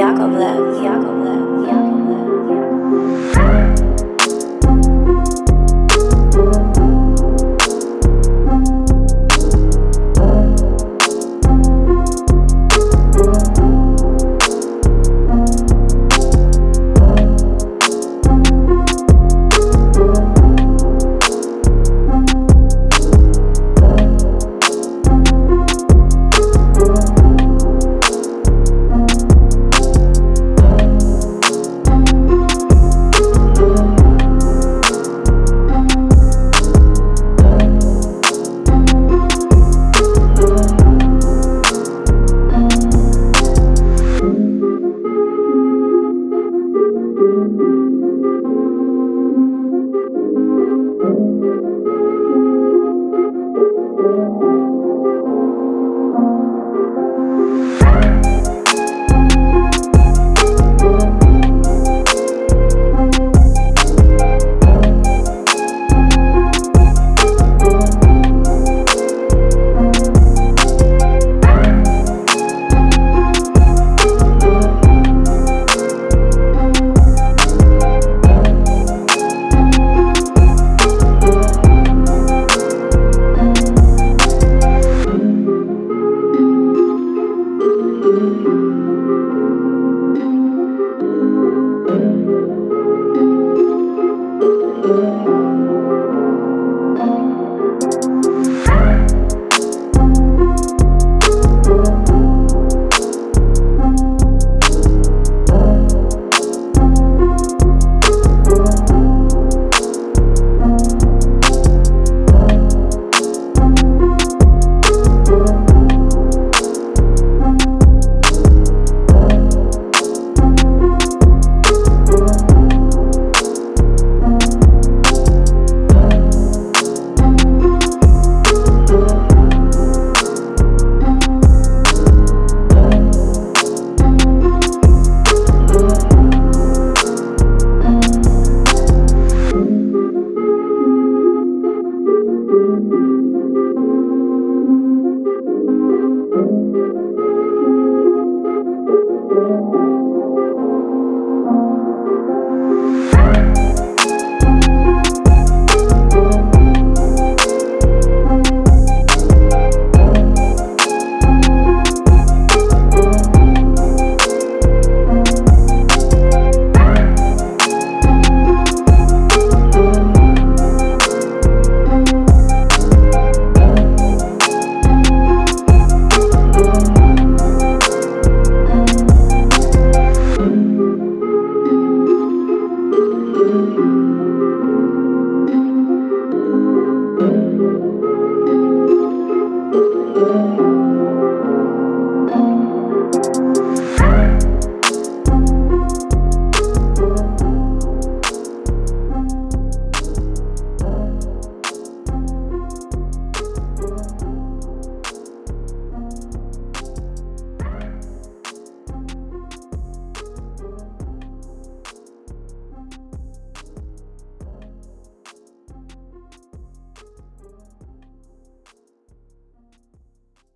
Yakovlev, Yakovlev, Yakovlev, Yakovlev. Thank you.